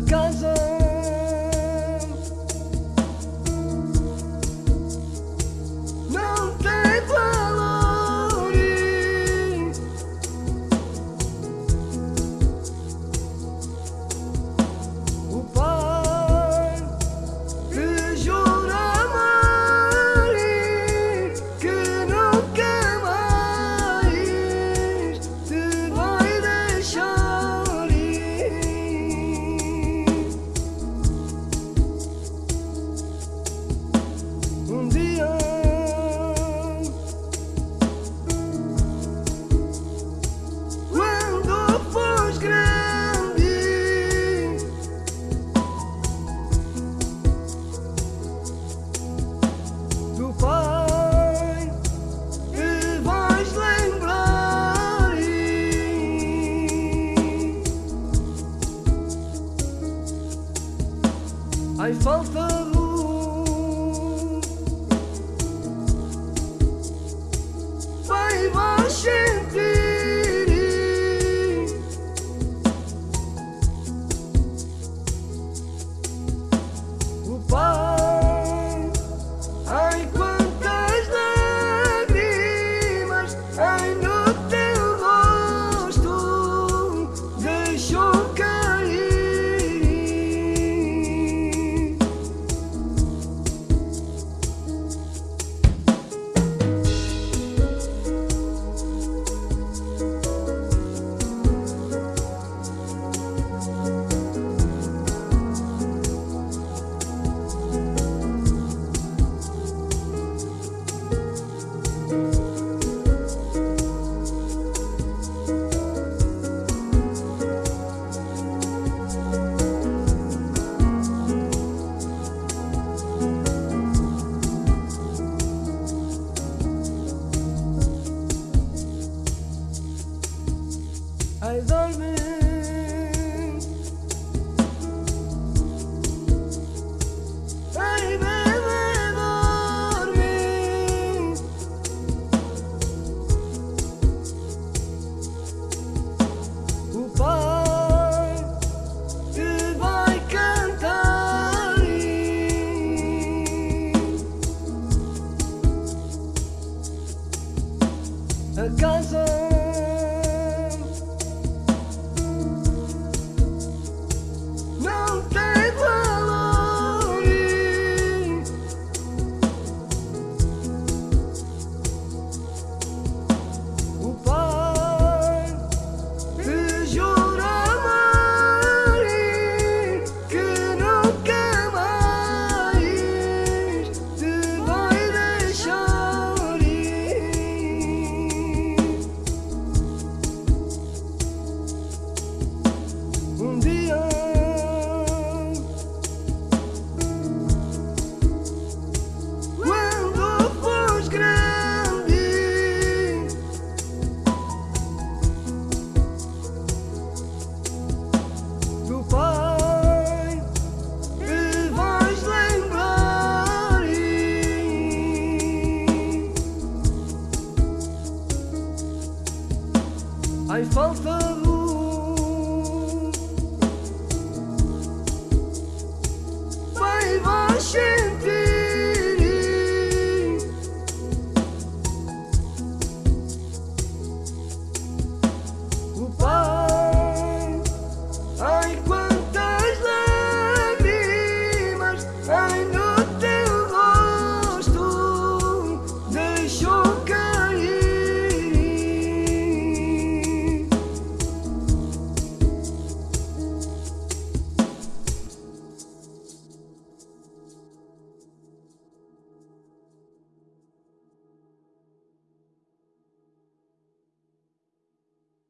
casa I felt Ai dorme falta